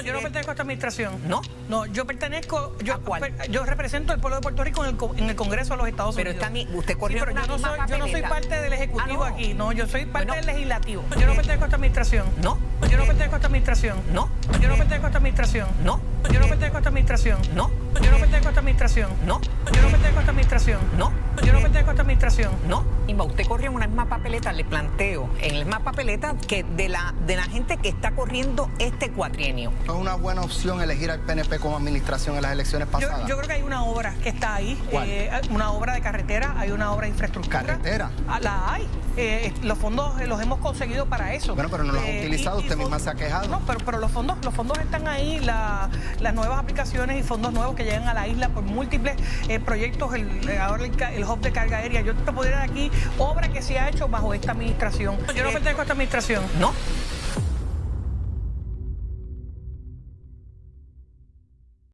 Yo no pertenezco a esta administración. ¿No? No, yo pertenezco, yo, ¿A cuál? yo represento al pueblo de Puerto Rico en el, en el Congreso de los Estados Pero Unidos. está mi- usted Sí, corrió pero una yo no, soy, yo no soy papeleta. parte del Ejecutivo Ah, no. aquí, no, yo soy parte Bueno. del Legislativo. Yo no pertenezco a esta administración. ¿No? Yo no pertenezco a esta administración. ¿No? Yo no pertenezco a esta administración. ¿No? Yo no pertenezco a esta administración. ¿No? Yo no pertenezco a esta administración. ¿No? Yo no pertenezco a esta administración. ¿No? Yo no pertenezco a esta administración. No, Imba, usted corrió una misma papeleta, le planteo, en la misma papeleta que de la, de la gente que está corriendo este cuatrienio. ¿Es una buena opción elegir al PNP como administración en las elecciones Yo, pasadas? yo creo que hay una obra que está ahí, eh, una obra de carretera, hay una obra de infraestructura. ¿Carretera? Ah, La hay. Eh, los fondos eh, los hemos conseguido para eso. Bueno, pero no los ha Eh, utilizado, y- y usted misma se ha quejado. No, pero, pero los fondos los fondos están ahí, la- las nuevas aplicaciones y fondos nuevos que llegan a la isla por múltiples eh, proyectos, el, eh, ahora el, el hub de carga aérea. Yo te podría dar aquí obra que se ha hecho bajo esta administración. Yo no pertenezco a esta administración. ¿No?